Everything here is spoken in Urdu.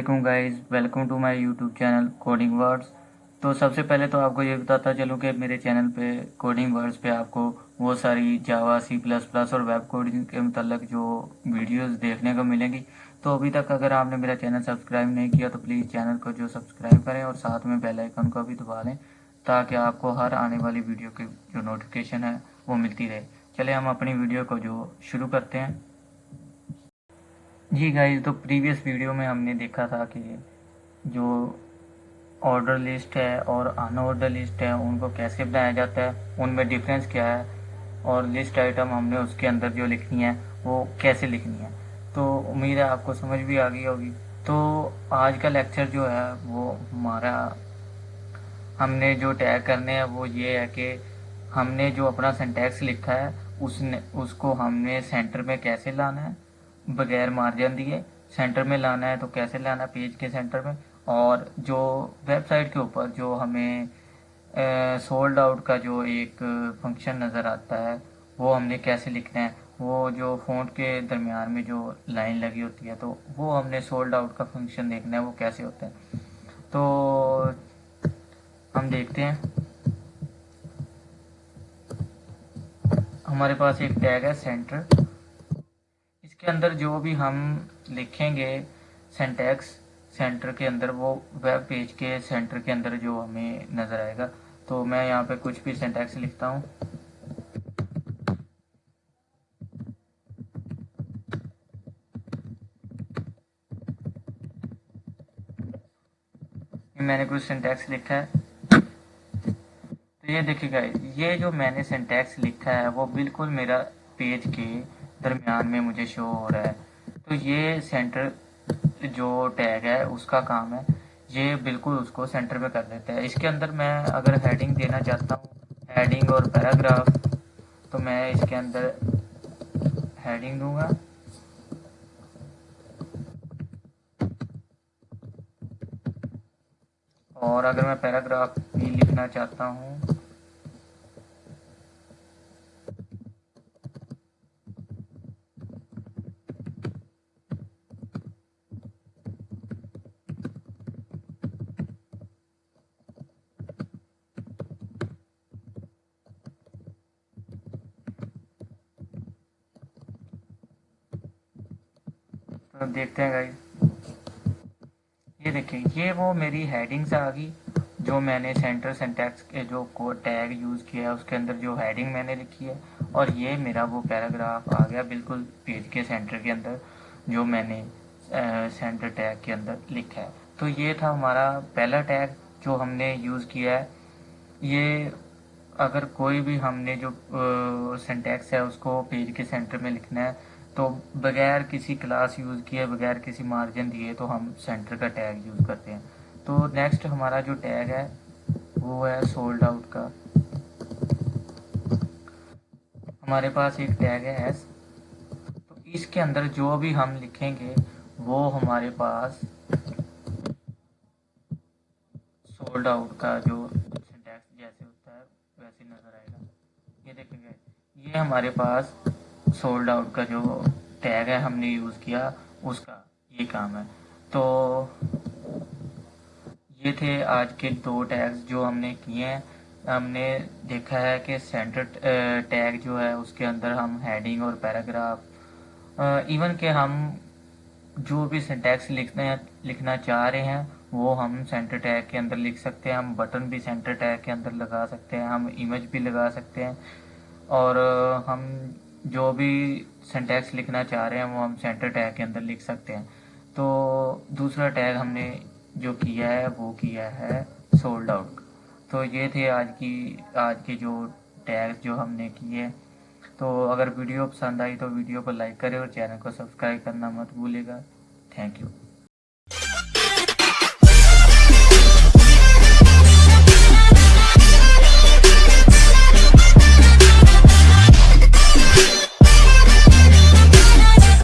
علیکم guys welcome to my YouTube channel coding words تو سب سے پہلے تو آپ کو یہ بتاتا چلوں کہ میرے چینل پہ کوڈنگ ورڈز پہ آپ کو وہ ساری جاوا سی پلس پلس اور ویب کوڈنگ کے متعلق جو ویڈیوز دیکھنے کو ملیں گی. تو ابھی تک اگر آپ نے میرا چینل سبسکرائب نہیں کیا تو پلیز چینل کو جو سبسکرائب کریں اور ساتھ میں بیل آئکن کو بھی دبا لیں تاکہ آپ کو ہر آنے والی ویڈیو کی جو نوٹیفکیشن ہے وہ ملتی رہے. چلے ہم اپنی ویڈیو کو جو شروع کرتے ہیں. جی گائز تو پریویس ویڈیو میں ہم نے دیکھا تھا کہ جو آرڈر لسٹ ہے اور ان آرڈر لسٹ ہے، ان کو کیسے بنایا جاتا ہے، ان میں ڈیفرنس کیا ہے اور لسٹ آئٹم ہم نے اس کے اندر جو لکھنی ہے، وہ کیسے لکھنی ہے۔ تو امید ہے آپ کو سمجھ بھی آ گئی ہوگی۔ تو آج کا لیکچر جو ہے، وہ ہمارا، ہم نے جو ٹیگ کرنے ہیں، وہ یہ ہے کہ ہم نے جو اپنا سینٹیکس لکھا ہے، اس نے، اس کو ہم نے سینٹر میں کیسے لانا ہے؟ بغیر مارجن دیے۔ سینٹر میں لانا ہے تو کیسے لانا؟ پیج کے سینٹر میں۔ اور جو ویب سائٹ کے اوپر جو ہمیں سولڈ آؤٹ کا جو ایک فنکشن نظر آتا ہے، وہ ہم نے کیسے لکھنا ہے؟ وہ جو فونٹ کے درمیان میں جو لائن لگی ہوتی ہے، تو وہ ہم نے سولڈ آؤٹ کا فنکشن دیکھنا ہے، وہ کیسے ہوتا ہے تو ہم دیکھتے ہیں۔ ہمارے پاس ایک ٹیگ ہے سینٹر کے اندر جو بھی ہم لکھیں گے سینٹیکس سینٹر کے اندر وہ ویب پیج کے سینٹر کے اندر جو ہمیں نظر آئے گا۔ تو میں یہاں پہ کچھ بھی سینٹیکس لکھتا ہوں۔ میں نے کچھ سینٹیکس لکھا ہے۔ تو یہ دیکھیے گا یہ جو میں نے سینٹیکس لکھا ہے وہ بالکل میرا پیج کے درمیان میں مجھے شو ہو رہا ہے۔ تو یہ سینٹر جو ٹیگ ہے، اس کا کام ہے، یہ بالکل اس کو سینٹر میں کر دیتا ہے۔ اس کے اندر میں اگر ہیڈنگ دینا چاہتا ہوں ہیڈنگ اور پیراگراف تو میں اس کے اندر ہیڈنگ دوں گا۔ اور اگر میں پیراگراف بھی لکھنا چاہتا ہوں تو دیکھتے ہیں گائز یہ دیکھیں، یہ وہ میری ہیڈنگز آ گئی جو میں نے سینٹر سینٹیکس کے جو کو ٹیگ یوز کیا ہے، اس کے اندر جو ہیڈنگ میں نے لکھی ہے۔ اور یہ میرا وہ پیراگراف آ گیا بالکل پیج کے سینٹر کے اندر جو میں نے سینٹر ٹیگ کے اندر لکھا ہے۔ تو یہ تھا ہمارا پہلا ٹیگ جو ہم نے یوز کیا ہے۔ یہ اگر کوئی بھی ہم نے جو سینٹیکس ہے، اس کو پیج کے سینٹر میں لکھنا ہے تو بغیر کسی کلاس یوز کیے، بغیر کسی مارجن دیے تو ہم سینٹر کا ٹیگ یوز کرتے ہیں۔ تو نیکسٹ ہمارا جو ٹیگ ہے، وہ ہے سولڈ آؤٹ کا۔ ہمارے پاس ایک ٹیگ ہے ایس تو اس کے اندر جو بھی ہم لکھیں گے، وہ ہمارے پاس سولڈ آؤٹ کا جو سنٹیکس جیسے ہوتا ہے، ویسے نظر آئے گا۔ یہ دیکھیں گے۔ یہ ہمارے پاس سولڈ آؤٹ کا جو ٹیگ ہے ہم نے یوز کیا، اس کا یہ کام ہے۔ تو یہ تھے آج کے دو ٹیگز جو ہم نے کیے ہیں۔ ہم نے دیکھا ہے کہ سینٹر ٹیگ جو ہے، اس کے اندر ہم ہیڈنگ اور پیراگراف ایون کہ ہم جو بھی سینٹیکس لکھنا لکھنا چاہ رہے ہیں، وہ ہم سینٹر ٹیگ کے اندر لکھ سکتے ہیں۔ ہم بٹن بھی سینٹر ٹیگ کے اندر لگا سکتے ہیں۔ ہم امیج بھی لگا سکتے ہیں۔ اور ہم جو بھی سینٹیکس لکھنا چاہ رہے ہیں، وہ ہم سینٹر ٹیگ کے اندر لکھ سکتے ہیں۔ تو دوسرا ٹیگ ہم نے جو کیا ہے، وہ کیا ہے سولڈ آؤٹ تو یہ تھے آج کی، آج کے جو ٹیگ جو ہم نے کیے۔ تو اگر ویڈیو پسند آئی تو ویڈیو کو لائک کرے اور چینل کو سبسکرائب کرنا مت بھولے گا تھینک یو